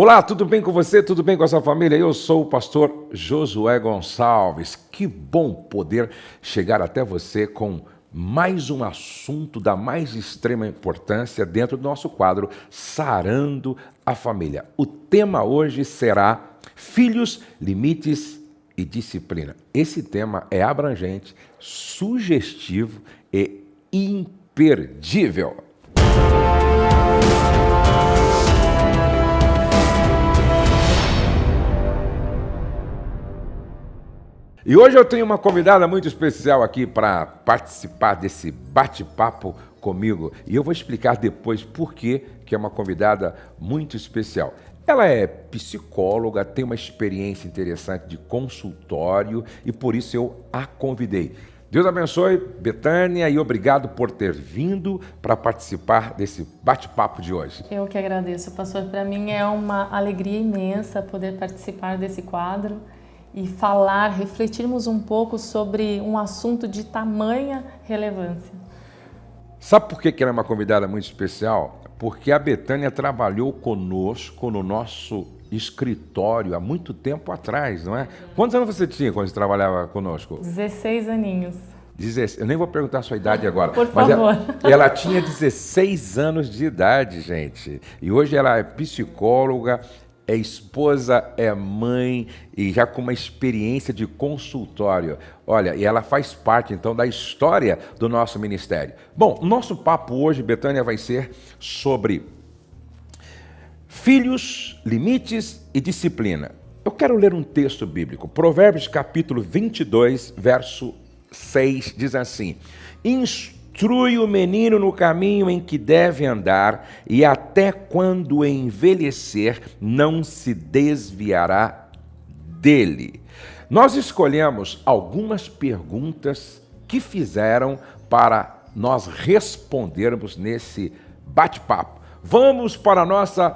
Olá, tudo bem com você? Tudo bem com a sua família? Eu sou o pastor Josué Gonçalves. Que bom poder chegar até você com mais um assunto da mais extrema importância dentro do nosso quadro Sarando a Família. O tema hoje será Filhos, Limites e Disciplina. Esse tema é abrangente, sugestivo e imperdível. E hoje eu tenho uma convidada muito especial aqui para participar desse bate-papo comigo. E eu vou explicar depois por que, é uma convidada muito especial. Ela é psicóloga, tem uma experiência interessante de consultório e por isso eu a convidei. Deus abençoe, Betânia, e obrigado por ter vindo para participar desse bate-papo de hoje. Eu que agradeço, pastor. Para mim é uma alegria imensa poder participar desse quadro e falar, refletirmos um pouco sobre um assunto de tamanha relevância. Sabe por que ela é uma convidada muito especial? Porque a Betânia trabalhou conosco no nosso escritório há muito tempo atrás, não é? Quantos anos você tinha quando você trabalhava conosco? 16 aninhos. 16, eu nem vou perguntar a sua idade agora. Por favor. Ela, ela, tinha 16 anos de idade, gente. E hoje ela é psicóloga, é esposa, é mãe e já com uma experiência de consultório. Olha, e ela faz parte então da história do nosso ministério. Bom, nosso papo hoje, Betânia, vai ser sobre filhos, limites e disciplina. Eu quero ler um texto bíblico. Provérbios capítulo 22, verso 6 diz assim: Inst Instrui o menino no caminho em que deve andar, e até quando envelhecer, não se desviará dele. Nós escolhemos algumas perguntas que fizeram para nós respondermos nesse bate-papo. Vamos para a nossa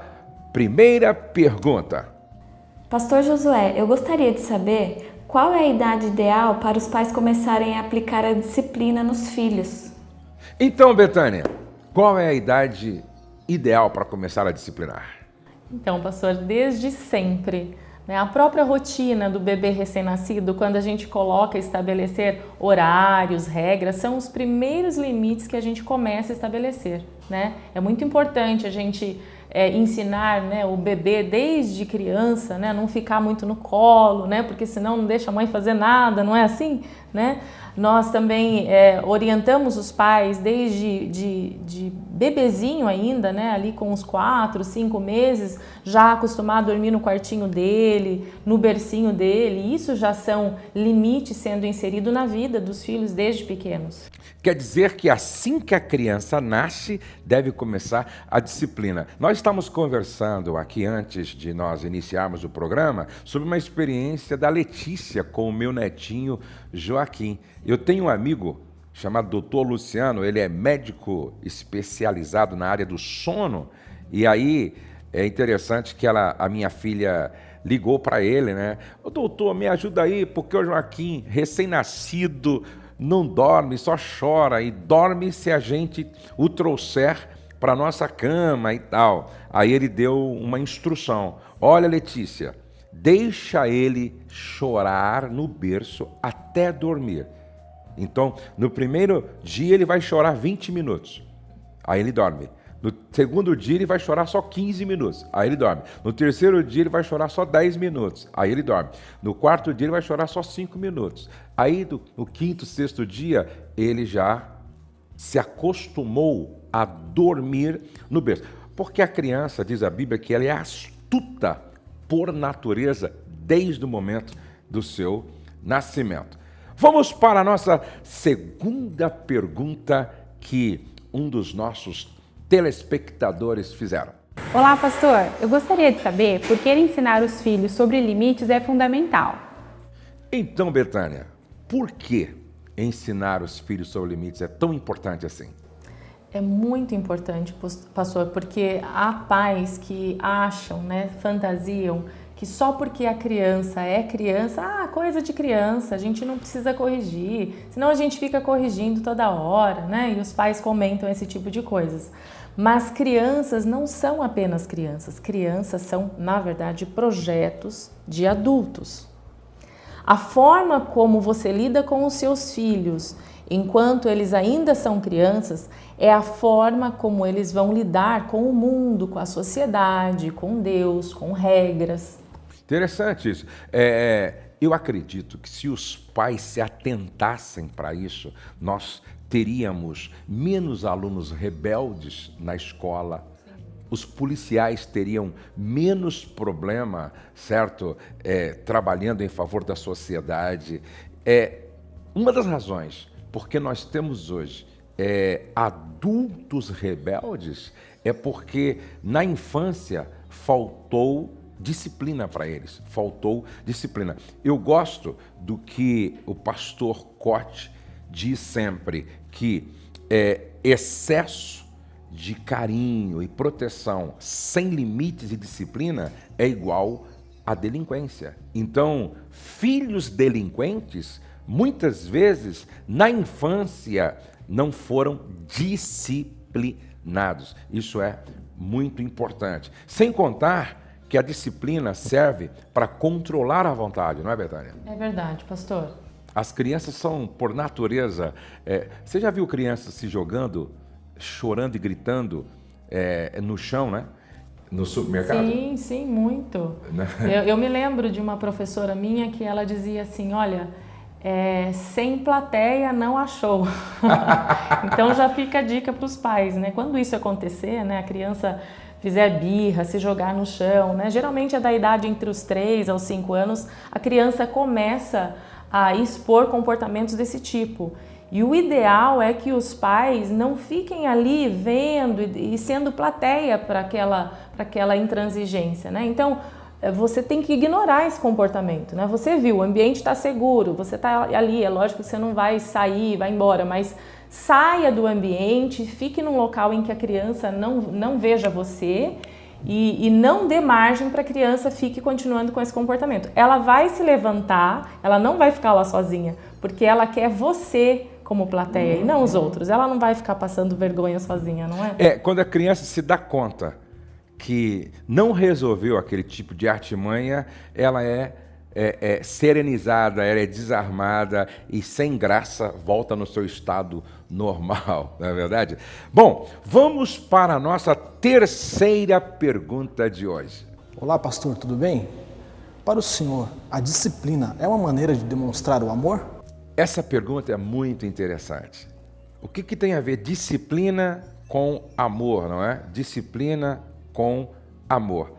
primeira pergunta. Pastor Josué, eu gostaria de saber qual é a idade ideal para os pais começarem a aplicar a disciplina nos filhos. Então, Betânia, qual é a idade ideal para começar a disciplinar? Então, pastor, desde sempre. Né? A própria rotina do bebê recém-nascido, quando a gente coloca estabelecer horários, regras, são os primeiros limites que a gente começa a estabelecer. Né? É muito importante a gente é, ensinar né, o bebê desde criança, né, não ficar muito no colo, né, porque senão não deixa a mãe fazer nada, não é assim? Né? Nós também é, orientamos os pais desde de, de bebezinho ainda, né, ali com uns quatro, cinco meses, já acostumar a dormir no quartinho dele, no bercinho dele. Isso já são limites sendo inseridos na vida dos filhos desde pequenos. Quer dizer que assim que a criança nasce, deve começar a disciplina. Nós estamos conversando aqui antes de nós iniciarmos o programa sobre uma experiência da Letícia com o meu netinho Joaquim. Eu tenho um amigo chamado Doutor Luciano, ele é médico especializado na área do sono, e aí é interessante que ela, a minha filha ligou para ele, né? Ô doutor, me ajuda aí, porque o Joaquim, recém-nascido, não dorme, só chora e dorme se a gente o trouxer para nossa cama e tal. Aí ele deu uma instrução: Olha, Letícia, deixa ele chorar no berço até dormir. Então, no primeiro dia ele vai chorar 20 minutos. Aí ele dorme. No segundo dia ele vai chorar só 15 minutos, aí ele dorme. No terceiro dia ele vai chorar só 10 minutos, aí ele dorme. No quarto dia ele vai chorar só 5 minutos. Aí no quinto, sexto dia ele já se acostumou a dormir no berço. Porque a criança, diz a Bíblia, que ela é astuta por natureza desde o momento do seu nascimento. Vamos para a nossa segunda pergunta que um dos nossos telespectadores fizeram. Olá, pastor. Eu gostaria de saber por que ensinar os filhos sobre limites é fundamental. Então, Betânia, por que ensinar os filhos sobre limites é tão importante assim? É muito importante, pastor, porque há pais que acham, né, fantasiam que só porque a criança é criança, ah, coisa de criança, a gente não precisa corrigir, senão a gente fica corrigindo toda hora, né? E os pais comentam esse tipo de coisas. Mas crianças não são apenas crianças, crianças são, na verdade, projetos de adultos. A forma como você lida com os seus filhos enquanto eles ainda são crianças é a forma como eles vão lidar com o mundo, com a sociedade, com Deus, com regras. Interessante isso. É, é eu acredito que se os pais se atentassem para isso, nós teríamos menos alunos rebeldes na escola, os policiais teriam menos problema, certo? É, trabalhando em favor da sociedade. É uma das razões porque nós temos hoje é, adultos rebeldes é porque na infância faltou disciplina para eles, faltou disciplina. Eu gosto do que o pastor Cote diz sempre, que é, excesso de carinho e proteção sem limites e disciplina é igual a delinquência. Então, filhos delinquentes, muitas vezes, na infância, não foram disciplinados. Isso é muito importante. Sem contar que a disciplina serve para controlar a vontade, não é, Betânia? É verdade, pastor. As crianças são, por natureza. É, você já viu crianças se jogando, chorando e gritando é, no chão, né? No supermercado? Sim, sim, muito. Né? eu, eu, me lembro de uma professora minha que ela dizia assim: olha, é, sem plateia não achou. então já fica a dica para os pais, né? Quando isso acontecer, né, a criança fizer birra, se jogar no chão, né? Geralmente é da idade entre os 3 aos 5 anos, a criança começa a expor comportamentos desse tipo. E o ideal é que os pais não fiquem ali vendo e sendo plateia para aquela, aquela intransigência, né? Então, eh, você tem que ignorar esse comportamento, né? Você viu, o ambiente está seguro, você está ali, é lógico que você não vai sair, vai embora, mas saia do ambiente, fique num local em que a criança não, não veja você e, e não dê margem para a criança fique continuando com esse comportamento. Ela vai se levantar, ela não vai ficar lá sozinha, porque ela quer você como plateia e não os outros. Ela não vai ficar passando vergonha sozinha, não é? É, quando a criança se dá conta que não resolveu aquele tipo de artimanha, ela é é, é, serenizada, ela é desarmada e sem graça volta no seu estado normal, não é verdade? Bom, vamos para a nossa terceira pergunta de hoje. Olá, pastor, tudo bem? Para o senhor, a disciplina é uma maneira de demonstrar o amor? Essa pergunta é muito interessante. O que, que tem a ver disciplina com amor, não é? Disciplina com amor.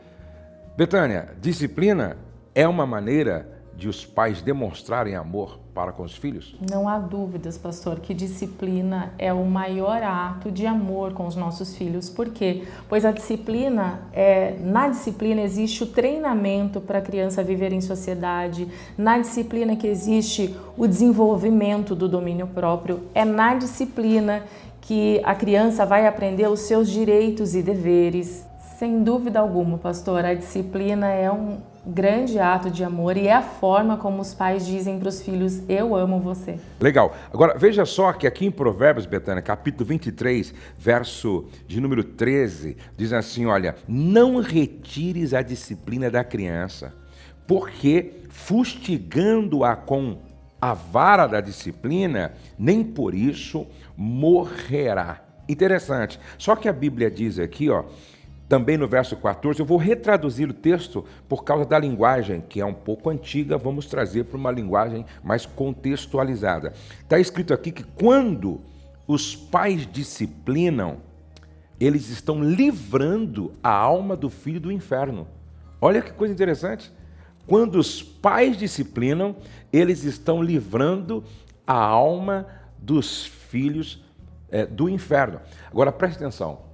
Betânia, disciplina é uma maneira de os pais demonstrarem amor para com os filhos? Não há dúvidas, pastor, que disciplina é o maior ato de amor com os nossos filhos. Por quê? Pois a disciplina, é, na disciplina existe o treinamento para a criança viver em sociedade, na disciplina que existe o desenvolvimento do domínio próprio, é na disciplina que a criança vai aprender os seus direitos e deveres. Sem dúvida alguma, pastor, a disciplina é um, grande ato de amor e é a forma como os pais dizem para os filhos: Eu amo você. Legal. Agora, veja só que aqui em Provérbios, Betânia, capítulo 23, verso de número 13, diz assim: Olha, não retires a disciplina da criança, porque fustigando-a com a vara da disciplina, nem por isso morrerá. Interessante. Só que a Bíblia diz aqui, ó, também no verso 14, eu vou retraduzir o texto por causa da linguagem, que é um pouco antiga, vamos trazer para uma linguagem mais contextualizada. Está escrito aqui que quando os pais disciplinam, eles estão livrando a alma do filho do inferno. Olha que coisa interessante. Quando os pais disciplinam, eles estão livrando a alma dos filhos é, do inferno. Agora preste atenção.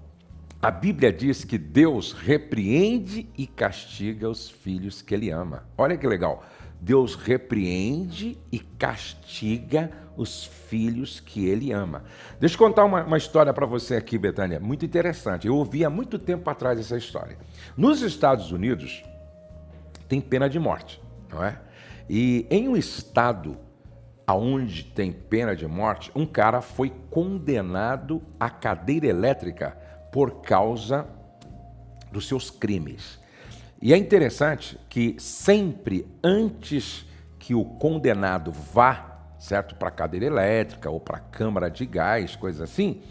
A Bíblia diz que Deus repreende e castiga os filhos que ele ama. Olha que legal. Deus repreende e castiga os filhos que ele ama. Deixa eu contar uma, uma história para você aqui, Betânia, muito interessante. Eu ouvi há muito tempo atrás essa história. Nos Estados Unidos, tem pena de morte, não é? E em um estado onde tem pena de morte, um cara foi condenado à cadeira elétrica por causa dos seus crimes. E é interessante que sempre antes que o condenado vá, certo, para a cadeira elétrica ou para a câmara de gás, coisa assim,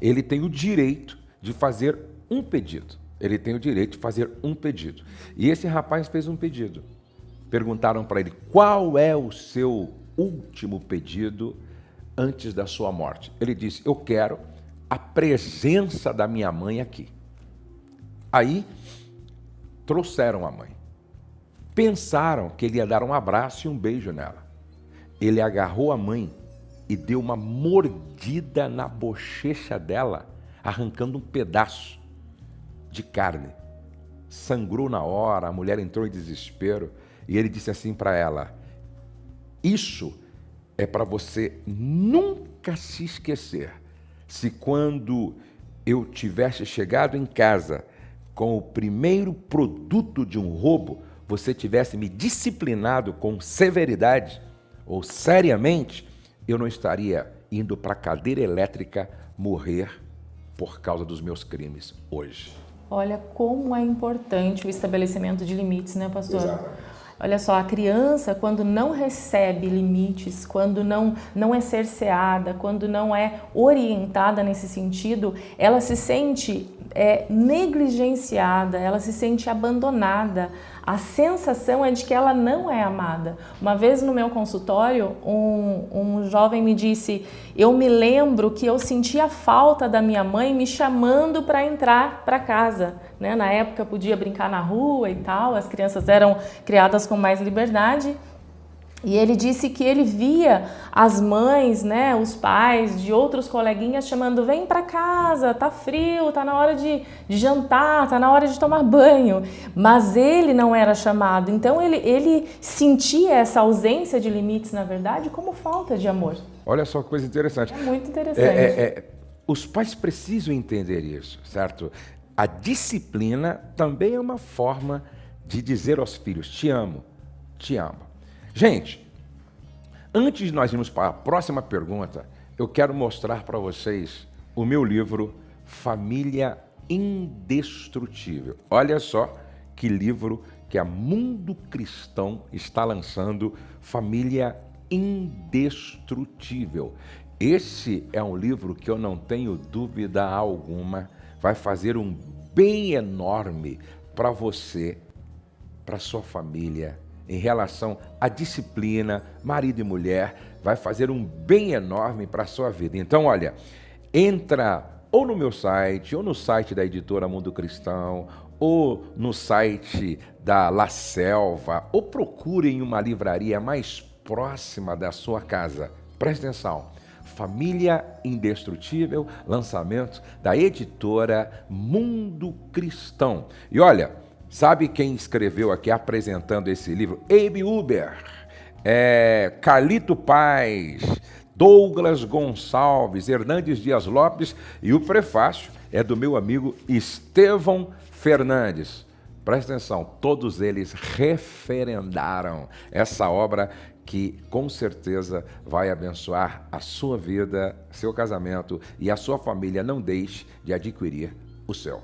ele tem o direito de fazer um pedido. Ele tem o direito de fazer um pedido. E esse rapaz fez um pedido. Perguntaram para ele qual é o seu último pedido antes da sua morte. Ele disse: Eu quero a presença da minha mãe aqui. Aí trouxeram a mãe. Pensaram que ele ia dar um abraço e um beijo nela. Ele agarrou a mãe e deu uma mordida na bochecha dela, arrancando um pedaço de carne. Sangrou na hora, a mulher entrou em desespero e ele disse assim para ela: Isso é para você nunca se esquecer. Se quando eu tivesse chegado em casa com o primeiro produto de um roubo, você tivesse me disciplinado com severidade ou seriamente, eu não estaria indo para a cadeira elétrica morrer por causa dos meus crimes hoje. Olha como é importante o estabelecimento de limites, né, pastor? Exato. Olha só, a criança, quando não recebe limites, quando não, não é cerceada, quando não é orientada nesse sentido, ela se sente é, negligenciada, ela se sente abandonada. A sensação é de que ela não é amada. Uma vez no meu consultório, um, um jovem me disse: Eu me lembro que eu sentia falta da minha mãe me chamando para entrar para casa. Né? Na época podia brincar na rua e tal, as crianças eram criadas com mais liberdade. E ele disse que ele via as mães, né, os pais de outros coleguinhas chamando: vem para casa, tá frio, tá na hora de, de, jantar, tá na hora de tomar banho. Mas ele não era chamado. Então ele, ele sentia essa ausência de limites, na verdade, como falta de amor. Olha só que coisa interessante. É muito interessante. É, é, é, os pais precisam entender isso, certo? A disciplina também é uma forma de dizer aos filhos: te amo, te amo. Gente, antes de nós irmos para a próxima pergunta, eu quero mostrar para vocês o meu livro Família Indestrutível. Olha só que livro que a Mundo Cristão está lançando, Família Indestrutível. Esse é um livro que eu não tenho dúvida alguma vai fazer um bem enorme para você, para sua família em relação à disciplina, marido e mulher, vai fazer um bem enorme para a sua vida. Então, olha, entra ou no meu site, ou no site da editora Mundo Cristão, ou no site da La Selva, ou procure em uma livraria mais próxima da sua casa. Preste atenção. Família Indestrutível, lançamento da editora Mundo Cristão. E olha, Sabe quem escreveu aqui apresentando esse livro? Abe Uber, é, Carlito Paz, Douglas Gonçalves, Hernandes Dias Lopes e o prefácio é do meu amigo Estevão Fernandes. Presta atenção, todos eles referendaram essa obra que com certeza vai abençoar a sua vida, seu casamento e a sua família. Não deixe de adquirir o seu.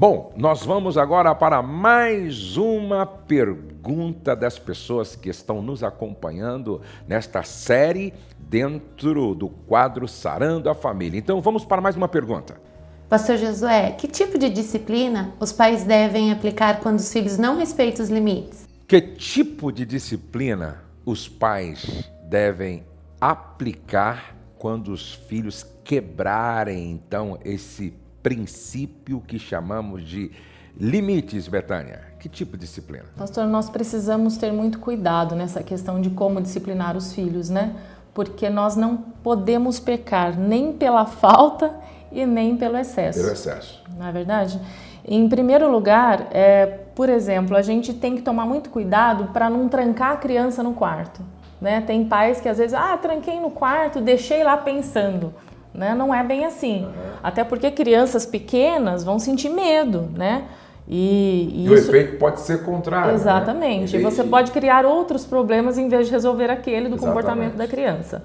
Bom, nós vamos agora para mais uma pergunta das pessoas que estão nos acompanhando nesta série dentro do quadro Sarando a Família. Então vamos para mais uma pergunta. Pastor Josué, que tipo de disciplina os pais devem aplicar quando os filhos não respeitam os limites? Que tipo de disciplina os pais devem aplicar quando os filhos quebrarem então esse princípio que chamamos de limites, Betânia. Que tipo de disciplina? Pastor, nós precisamos ter muito cuidado nessa questão de como disciplinar os filhos, né? Porque nós não podemos pecar nem pela falta e nem pelo excesso. Pelo excesso. Não é verdade? Em primeiro lugar, é, por exemplo, a gente tem que tomar muito cuidado para não trancar a criança no quarto. Né? Tem pais que às vezes, ah, tranquei no quarto, deixei lá pensando. Né? Não é bem assim. Uhum. Até porque crianças pequenas vão sentir medo, né? E, e, e isso... o efeito pode ser contrário. Né? Exatamente. Né? Você pode criar outros problemas em vez de resolver aquele do Exatamente. comportamento da criança.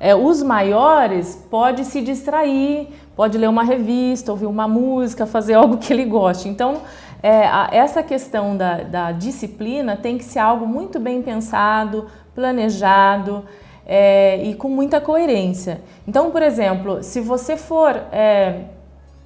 É, os maiores pode se distrair, pode ler uma revista, ouvir uma música, fazer algo que ele goste. Então, é, a, essa questão da, da, disciplina tem que ser algo muito bem pensado, planejado é, e com muita coerência. Então, por exemplo, se você for é,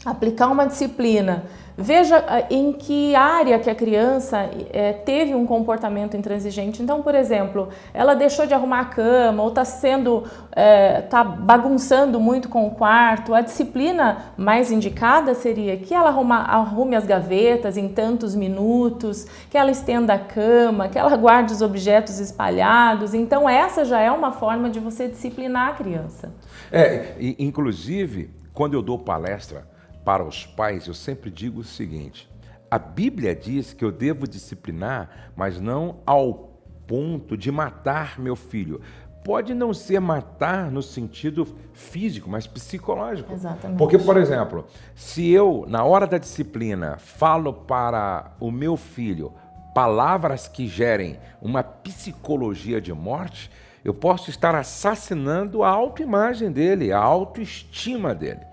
aplicar uma disciplina Veja ah, em que área que a criança é, teve um comportamento intransigente. Então, por exemplo, ela deixou de arrumar a cama ou está sendo, é, tá bagunçando muito com o quarto. A disciplina mais indicada seria que ela arruma, arrume as gavetas em tantos minutos, que ela estenda a cama, que ela guarde os objetos espalhados. Então, essa já é uma forma de você disciplinar a criança. É, inclusive, quando eu dou palestra para os pais, eu sempre digo o seguinte: a Bíblia diz que eu devo disciplinar, mas não ao ponto de matar meu filho. Pode não ser matar no sentido físico, mas psicológico. Exatamente. Porque, por exemplo, se eu, na hora da disciplina, falo para o meu filho palavras que gerem uma psicologia de morte, eu posso estar assassinando a autoimagem dele, a autoestima dele.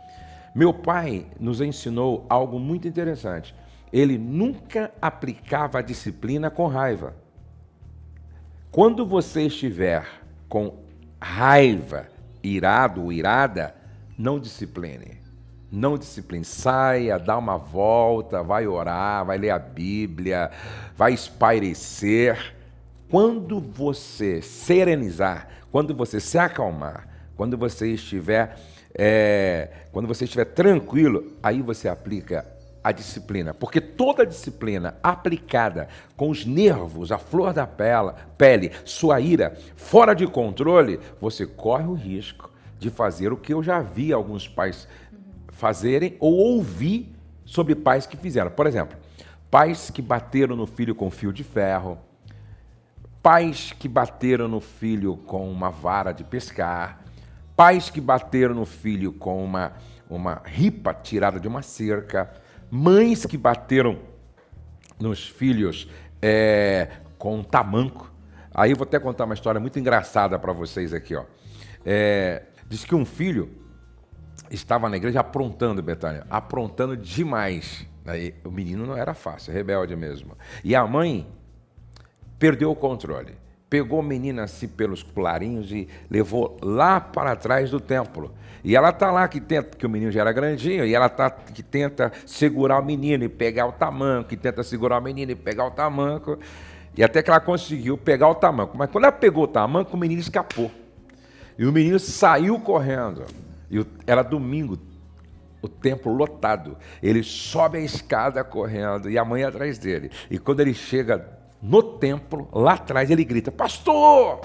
Meu pai nos ensinou algo muito interessante. Ele nunca aplicava a disciplina com raiva. Quando você estiver com raiva, irado ou irada, não discipline. Não discipline. Saia, dá uma volta, vai orar, vai ler a Bíblia, vai espairecer. Quando você serenizar, quando você se acalmar, quando você estiver é, quando você estiver tranquilo, aí você aplica a disciplina, porque toda disciplina aplicada com os nervos, a flor da pele, sua ira fora de controle, você corre o risco de fazer o que eu já vi alguns pais fazerem ou ouvi sobre pais que fizeram. Por exemplo, pais que bateram no filho com fio de ferro, pais que bateram no filho com uma vara de pescar, pais que bateram no filho com uma, uma ripa tirada de uma cerca, mães que bateram nos filhos é, com um tamanco. Aí eu vou até contar uma história muito engraçada para vocês aqui. Ó. É, diz que um filho estava na igreja aprontando, Betânia, aprontando demais. Aí, o menino não era fácil, rebelde mesmo. E a mãe perdeu o controle pegou a menina assim pelos colarinhos e levou lá para trás do templo. E ela está lá que tenta, porque o menino já era grandinho, e ela tá que tenta segurar o menino e pegar o tamanco, que tenta segurar o menino e pegar o tamanco. E até que ela conseguiu pegar o tamanco. Mas quando ela pegou o tamanco, o menino escapou. E o menino saiu correndo. E era domingo, o templo lotado. Ele sobe a escada correndo e a mãe atrás dele. E quando ele chega no templo, lá atrás, ele grita: Pastor!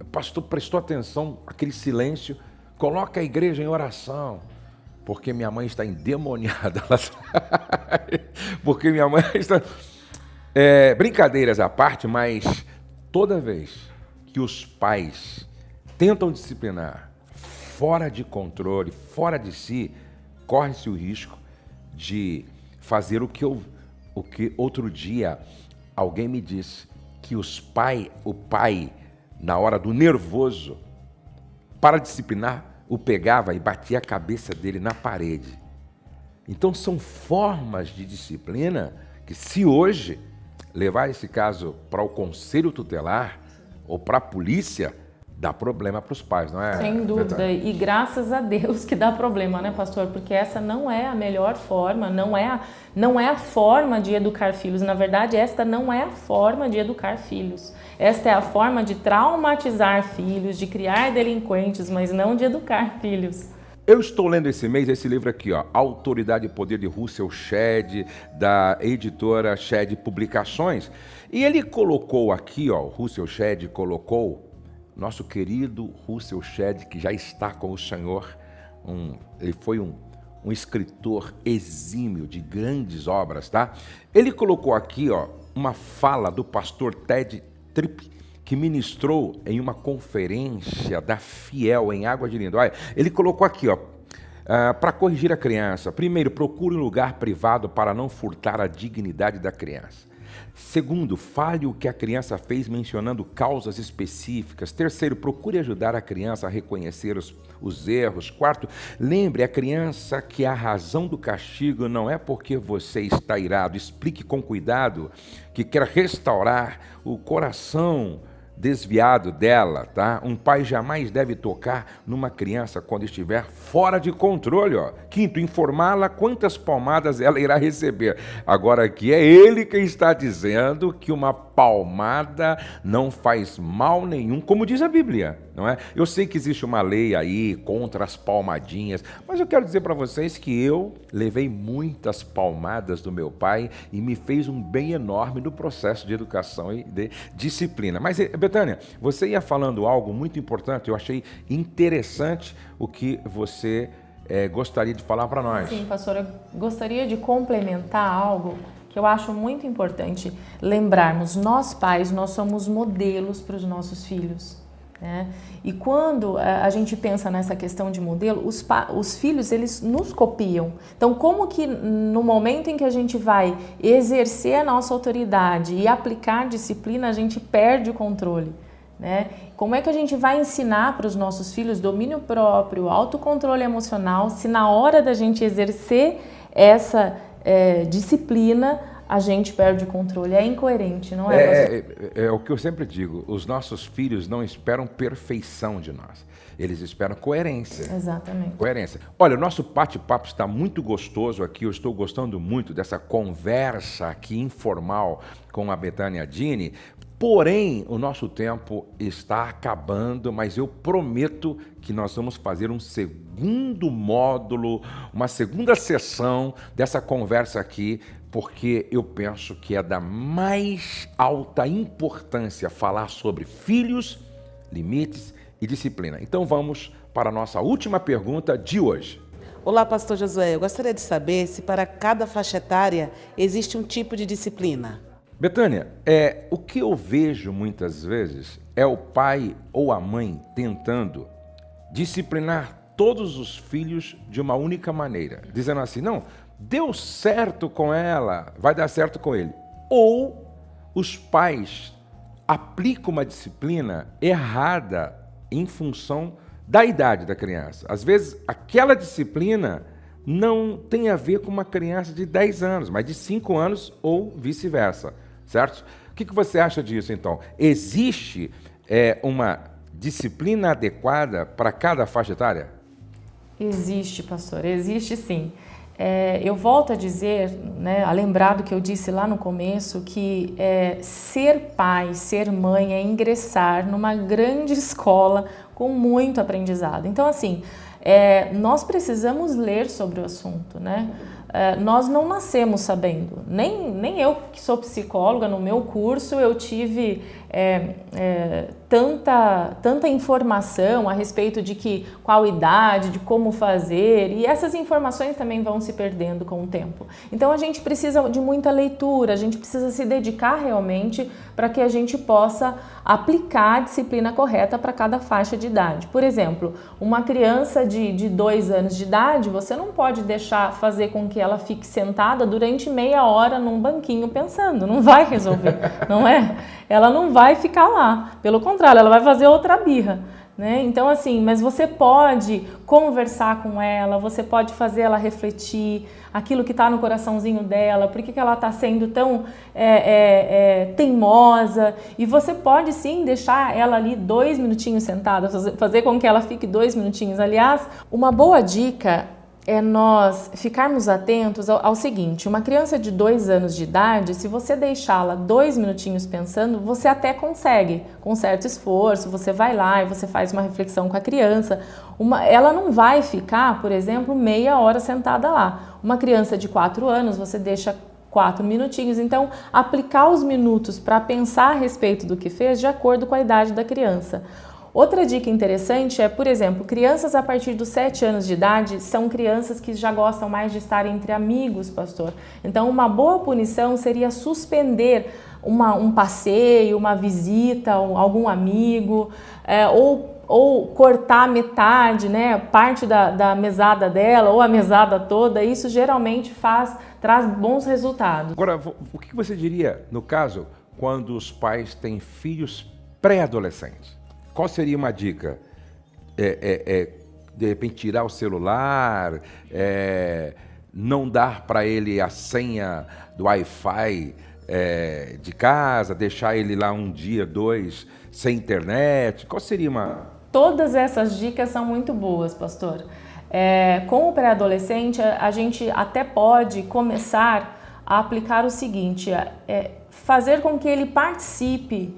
O pastor prestou atenção, aquele silêncio, coloca a igreja em oração, porque minha mãe está endemoniada lá atrás. Porque minha mãe está. É, brincadeiras à parte, mas toda vez que os pais tentam disciplinar fora de controle, fora de si, corre-se o risco de fazer o que eu, o que outro dia Alguém me disse que os pai, o pai, na hora do nervoso, para disciplinar, o pegava e batia a cabeça dele na parede. Então são formas de disciplina que se hoje levar esse caso para o conselho tutelar ou para a polícia, dá problema para os pais, não é? Sem dúvida. E graças a Deus que dá problema, né, pastor? Porque essa não é a melhor forma, não é a, não é a forma de educar filhos. Na verdade, esta não é a forma de educar filhos. Esta é a forma de traumatizar filhos, de criar delinquentes, mas não de educar filhos. Eu estou lendo esse mês esse livro aqui, ó, Autoridade e Poder de Russell Shedd, da editora Shedd Publicações. E ele colocou aqui, ó, Russell Shedd colocou nosso querido Russell Shedd, que já está com o Senhor, um, ele foi um, um escritor exímio de grandes obras, tá? Ele colocou aqui, ó, uma fala do pastor Ted Tripp, que ministrou em uma conferência da Fiel em Água de Lindóia. Ele colocou aqui, ó, Uh, para corrigir a criança, primeiro, procure um lugar privado para não furtar a dignidade da criança. Segundo, fale o que a criança fez mencionando causas específicas. Terceiro, procure ajudar a criança a reconhecer os, os erros. Quarto, lembre a criança que a razão do castigo não é porque você está irado. Explique com cuidado que quer restaurar o coração desviado dela, tá? Um pai jamais deve tocar numa criança quando estiver fora de controle, ó. Quinto, informá-la quantas palmadas ela irá receber. Agora aqui é ele quem está dizendo que uma palmada não faz mal nenhum, como diz a Bíblia, não é? Eu sei que existe uma lei aí contra as palmadinhas, mas eu quero dizer para vocês que eu levei muitas palmadas do meu pai e me fez um bem enorme no processo de educação e de disciplina. Mas, eh, Betânia, você ia falando algo muito importante, eu achei interessante o que você é, gostaria de falar para nós. Sim, pastor, eu gostaria de complementar algo que eu acho muito importante lembrarmos. Nós pais, nós somos modelos para os nossos filhos. Né? E quando eh, a gente pensa nessa questão de modelo, os, os filhos eles nos copiam. Então, como que no momento em que a gente vai exercer a nossa autoridade e aplicar disciplina, a gente perde o controle? Né? Como é que a gente vai ensinar para os nossos filhos domínio próprio, autocontrole emocional, se na hora da gente exercer essa é, disciplina, a gente perde o controle. É incoerente, não é? É, é, é, o que eu sempre digo: os nossos filhos não esperam perfeição de nós. Eles esperam coerência. Exatamente. Coerência. Olha, o nosso bate-papo está muito gostoso aqui. Eu estou gostando muito dessa conversa aqui informal com a Betânia Dini, Porém, o nosso tempo está acabando, mas eu prometo que nós vamos fazer um segundo módulo, uma segunda sessão dessa conversa aqui, porque eu penso que é da mais alta importância falar sobre filhos, limites e disciplina. Então vamos para a nossa última pergunta de hoje. Olá, pastor Josué. Eu gostaria de saber se para cada faixa etária existe um tipo de disciplina. Betânia, é, o que eu vejo muitas vezes é o pai ou a mãe tentando disciplinar todos os filhos de uma única maneira, dizendo assim: não, deu certo com ela, vai dar certo com ele. Ou os pais aplicam uma disciplina errada em função da idade da criança. Às vezes, aquela disciplina não tem a ver com uma criança de 10 anos, mas de 5 anos ou vice-versa certo? O que, você acha disso, então? Existe é, uma disciplina adequada para cada faixa etária? Existe, pastor, existe sim. É, eu volto a dizer, né, a lembrar do que eu disse lá no começo, que é, ser pai, ser mãe é ingressar numa grande escola com muito aprendizado. Então, assim, é, nós precisamos ler sobre o assunto, né? É, nós não nascemos sabendo. Nem, nem eu, que sou psicóloga, no meu curso eu tive é, é, tanta, tanta informação a respeito de que qual idade, de como fazer, e essas informações também vão se perdendo com o tempo. Então a gente precisa de muita leitura, a gente precisa se dedicar realmente para que a gente possa aplicar a disciplina correta para cada faixa de idade. Por exemplo, uma criança de, de dois anos de idade, você não pode deixar fazer com que ela fique sentada durante meia hora num banquinho pensando, não vai resolver, não é? Ela não vai ficar lá. Pelo contrário, ela vai fazer outra birra. Né? Então, assim, mas você pode conversar com ela, você pode fazer ela refletir aquilo que está no coraçãozinho dela, por que, que ela está sendo tão é, é, é, teimosa, e você pode sim deixar ela ali dois minutinhos sentada, fazer com que ela fique dois minutinhos. Aliás, uma boa dica é nós ficarmos atentos ao, ao, seguinte: uma criança de dois anos de idade, se você deixá-la dois minutinhos pensando, você até consegue, com certo esforço, você vai lá e você faz uma reflexão com a criança. Uma, ela não vai ficar, por exemplo, meia hora sentada lá. Uma criança de quatro anos, você deixa quatro minutinhos. Então, aplicar os minutos para pensar a respeito do que fez de acordo com a idade da criança. Outra dica interessante é, por exemplo, crianças a partir dos 7 anos de idade são crianças que já gostam mais de estar entre amigos, pastor. Então, uma boa punição seria suspender uma, um passeio, uma visita, um, algum amigo, é, ou ou cortar metade, né, parte da, da mesada dela ou a mesada toda, isso geralmente faz, traz bons resultados. Agora, o que você diria no caso quando os pais têm filhos pré-adolescentes? Qual seria uma dica? É, é, é, de repente tirar o celular, é, não dar para ele a senha do Wi-Fi é, de casa, deixar ele lá um dia, dois, sem internet? Qual seria uma. Todas essas dicas são muito boas, pastor. É, com o pré-adolescente, a, gente até pode começar a aplicar o seguinte: fazer com que ele participe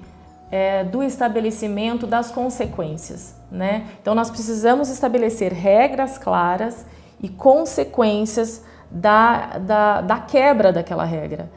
é, do estabelecimento das consequências. Né? Então, nós precisamos estabelecer regras claras e consequências da, da, da quebra daquela regra.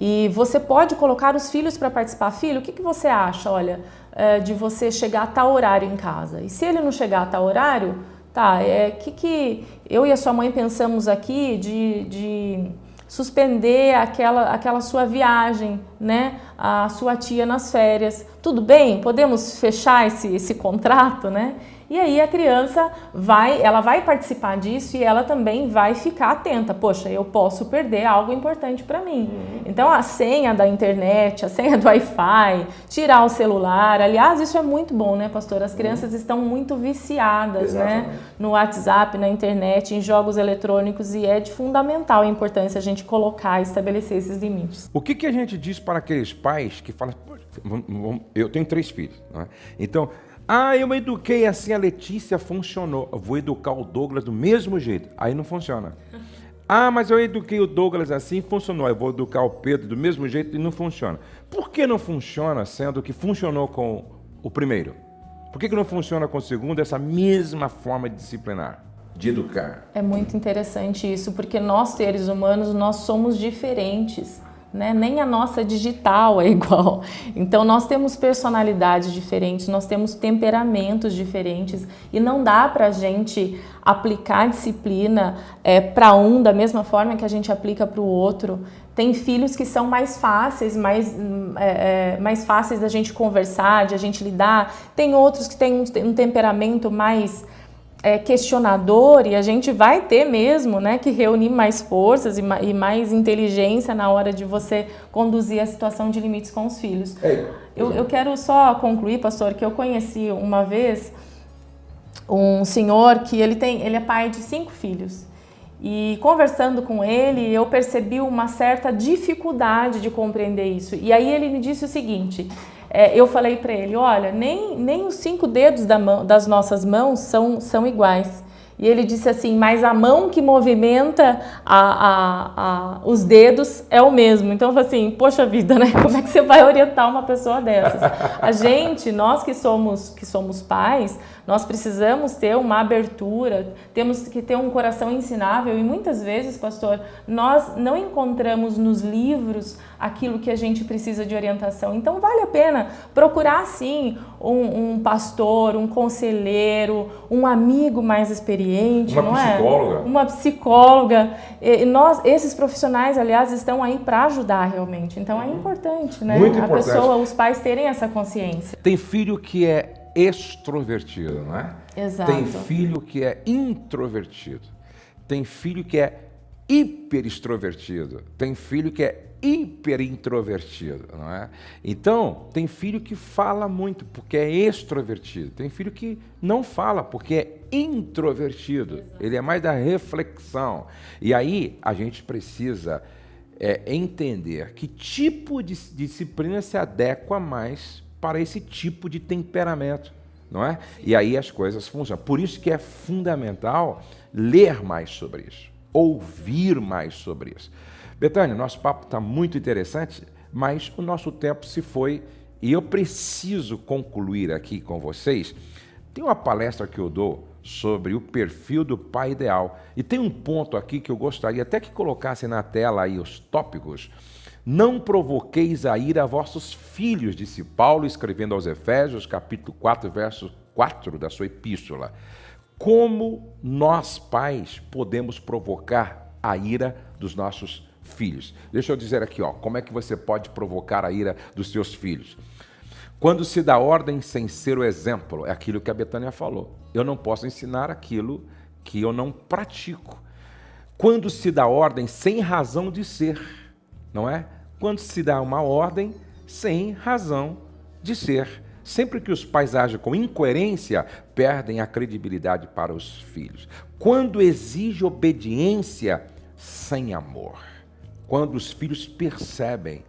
E você pode colocar os filhos para participar. Filho, o que, que você acha, olha, é, de você chegar a tal horário em casa? E se ele não chegar a tal horário, tá, é que que eu e a sua mãe pensamos aqui de, de suspender aquela, aquela sua viagem, né? A sua tia nas férias. Tudo bem? Podemos fechar esse, esse contrato, né? E aí a criança vai, ela vai participar disso e ela também vai ficar atenta. Poxa, eu posso perder algo importante para mim. Uhum. Então a senha da internet, a senha do Wi-Fi, tirar o celular. Aliás, isso é muito bom, né, pastor? As crianças uhum. estão muito viciadas, né, Exatamente. né, no WhatsApp, na internet, em jogos eletrônicos e é de fundamental importância a gente colocar e estabelecer esses limites. O que, que a gente diz para aqueles pais que falam, eu tenho três filhos, é? então ah, eu eduquei assim, a Letícia funcionou. Eu vou educar o Douglas do mesmo jeito. Aí não funciona. Ah, mas eu eduquei o Douglas assim, funcionou. Eu vou educar o Pedro do mesmo jeito e não funciona. Por que não funciona, sendo que funcionou com o primeiro? Por que, que não funciona com o segundo essa mesma forma de disciplinar? De educar. É muito interessante isso, porque nós, seres humanos, nós somos diferentes né? nem a nossa digital é igual. Então nós temos personalidades diferentes, nós temos temperamentos diferentes e não dá para a gente aplicar disciplina é, para um da mesma forma que a gente aplica para o outro. Tem filhos que são mais fáceis, mais, é, é, mais fáceis da gente conversar, de a gente lidar. Tem outros que têm um, um temperamento mais é, questionador e a gente vai ter mesmo né, que reunir mais forças e, e, mais inteligência na hora de você conduzir a situação de limites com os filhos. Eu, eu quero só concluir, pastor, que eu conheci uma vez um senhor que ele, tem, ele é pai de cinco filhos. E conversando com ele, eu percebi uma certa dificuldade de compreender isso. E aí ele me disse o seguinte: é, eu falei para ele, olha, nem, nem os cinco dedos da mão, das nossas mãos são, são iguais. E ele disse assim, mas a mão que movimenta a, a, a, os dedos é o mesmo. Então eu falei assim, poxa vida, né? Como é que você vai orientar uma pessoa dessas? A gente, nós que somos, que somos pais, nós precisamos ter uma abertura, temos que ter um coração ensinável e muitas vezes, pastor, nós não encontramos nos livros aquilo que a gente precisa de orientação. Então vale a pena procurar sim um, um pastor, um conselheiro, um amigo mais experiente, uma não psicóloga. é? Uma psicóloga. E nós, esses profissionais, aliás, estão aí para ajudar realmente. Então é importante, né? Muito a importante. pessoa, os pais terem essa consciência. Tem filho que é extrovertido, não é? Exato. Tem filho que é introvertido. Tem filho que é hiper extrovertido. Tem filho que é hiper introvertido, não é? Então, tem filho que fala muito porque é extrovertido. Tem filho que não fala porque é introvertido. Exato. Ele é mais da reflexão. E aí a gente precisa é, entender que tipo de disciplina se adequa mais para esse tipo de temperamento, não é? E aí as coisas funcionam. Por isso que é fundamental ler mais sobre isso, ouvir mais sobre isso. Betânia, nosso papo está muito interessante, mas o nosso tempo se foi e eu preciso concluir aqui com vocês. Tem uma palestra que eu dou sobre o perfil do pai ideal e tem um ponto aqui que eu gostaria até que colocasse na tela aí os tópicos não provoqueis a ira a vossos filhos, disse Paulo, escrevendo aos Efésios, capítulo 4, verso 4 da sua epístola. Como nós, pais, podemos provocar a ira dos nossos filhos? Deixa eu dizer aqui, ó, como é que você pode provocar a ira dos seus filhos? Quando se dá ordem sem ser o exemplo, é aquilo que a Betânia falou. Eu não posso ensinar aquilo que eu não pratico. Quando se dá ordem sem razão de ser, não é? Quando se dá uma ordem sem razão de ser. Sempre que os pais agem com incoerência, perdem a credibilidade para os filhos. Quando exige obediência sem amor. Quando os filhos percebem,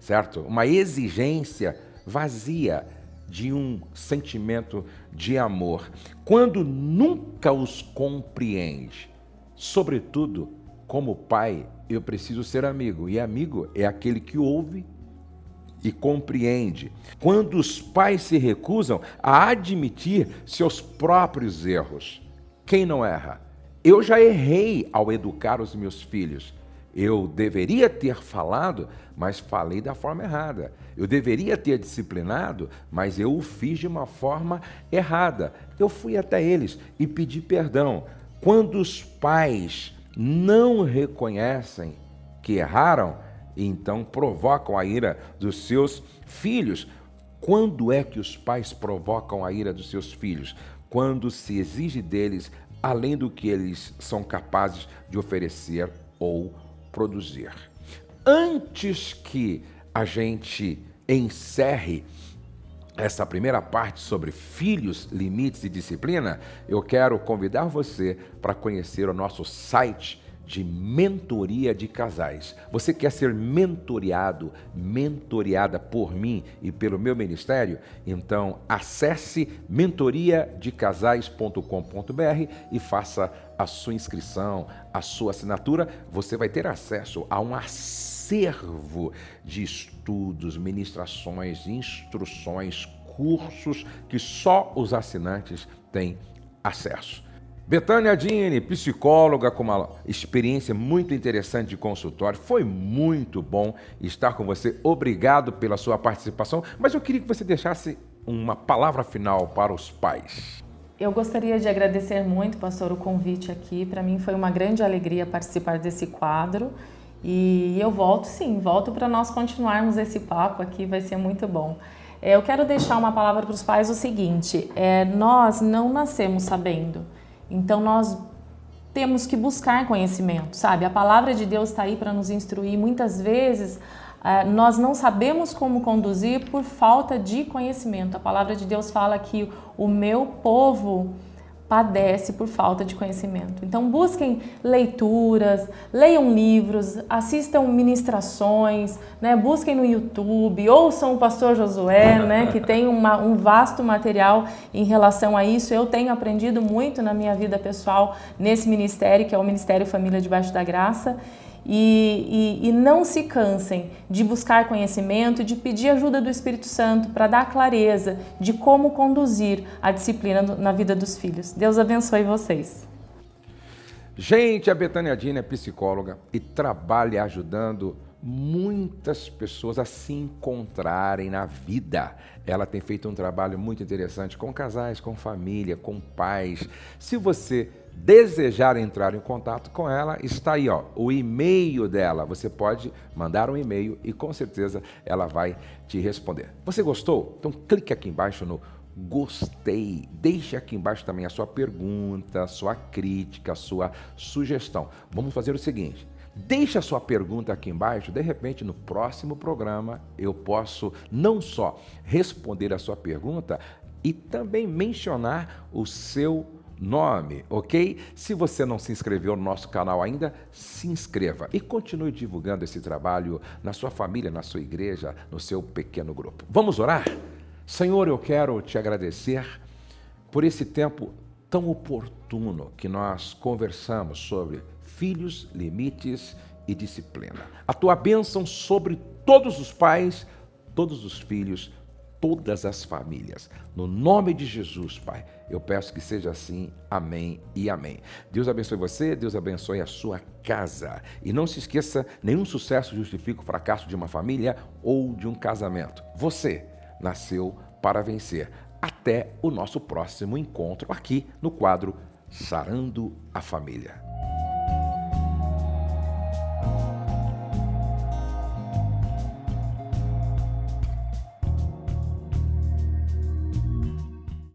certo? Uma exigência vazia de um sentimento de amor. Quando nunca os compreende. Sobretudo, como pai, eu preciso ser amigo. E amigo é aquele que ouve e compreende. Quando os pais se recusam a admitir seus próprios erros, quem não erra? Eu já errei ao educar os meus filhos. Eu deveria ter falado, mas falei da forma errada. Eu deveria ter disciplinado, mas eu o fiz de uma forma errada. Eu fui até eles e pedi perdão. Quando os pais não reconhecem que erraram, e então provocam a ira dos seus filhos. Quando é que os pais provocam a ira dos seus filhos? Quando se exige deles além do que eles são capazes de oferecer ou produzir. Antes que a gente encerre essa primeira parte sobre filhos, limites e disciplina, eu quero convidar você para conhecer o nosso site de mentoria de casais. Você quer ser mentoriado, mentoriada por mim e pelo meu ministério? Então acesse mentoriadecasais.com.br e faça a sua inscrição, a sua assinatura. Você vai ter acesso a um acervo de estudos, ministrações, instruções, cursos que só os assinantes têm acesso. Betânia Dini, psicóloga com uma experiência muito interessante de consultório. Foi muito bom estar com você. Obrigado pela sua participação. Mas eu queria que você deixasse uma palavra final para os pais. Eu gostaria de agradecer muito, pastor, o convite aqui. Para mim foi uma grande alegria participar desse quadro. E eu volto sim, volto para nós continuarmos esse papo aqui, vai ser muito bom. É, eu quero deixar uma palavra para os pais o seguinte: é, nós não nascemos sabendo. Então nós temos que buscar conhecimento, sabe? A palavra de Deus está aí para nos instruir. Muitas vezes eh, nós não sabemos como conduzir por falta de conhecimento. A palavra de Deus fala que o meu povo padece por falta de conhecimento. Então busquem leituras, leiam livros, assistam ministrações, né? busquem no YouTube, ouçam o pastor Josué, né? que tem uma, um vasto material em relação a isso. Eu tenho aprendido muito na minha vida pessoal nesse ministério, que é o Ministério Família Debaixo da Graça e, e, e não se cansem de buscar conhecimento, de pedir ajuda do Espírito Santo para dar clareza de como conduzir a disciplina na vida dos filhos. Deus abençoe vocês. Gente, a Betânia Dina é psicóloga e trabalha ajudando muitas pessoas a se encontrarem na vida. Ela tem feito um trabalho muito interessante com casais, com família, com pais. Se você desejar entrar em contato com ela, está aí ó, o e-mail dela. Você pode mandar um e-mail e com certeza ela vai te responder. Você gostou? Então clique aqui embaixo no gostei. Deixe aqui embaixo também a sua pergunta, a sua crítica, a sua sugestão. Vamos fazer o seguinte. Deixe a sua pergunta aqui embaixo, de repente no próximo programa eu posso não só responder a sua pergunta e também mencionar o seu nome, ok? Se você não se inscreveu no nosso canal ainda, se inscreva e continue divulgando esse trabalho na sua família, na sua igreja, no seu pequeno grupo. Vamos orar? Senhor, eu quero te agradecer por esse tempo tão oportuno que nós conversamos sobre filhos, limites e disciplina. A tua bênção sobre todos os pais, todos os filhos, todas as famílias. No nome de Jesus, Pai, eu peço que seja assim. Amém e amém. Deus abençoe você, Deus abençoe a sua casa. E não se esqueça: nenhum sucesso justifica o fracasso de uma família ou de um casamento. Você nasceu para vencer. Até o nosso próximo encontro aqui no quadro Sarando a Família.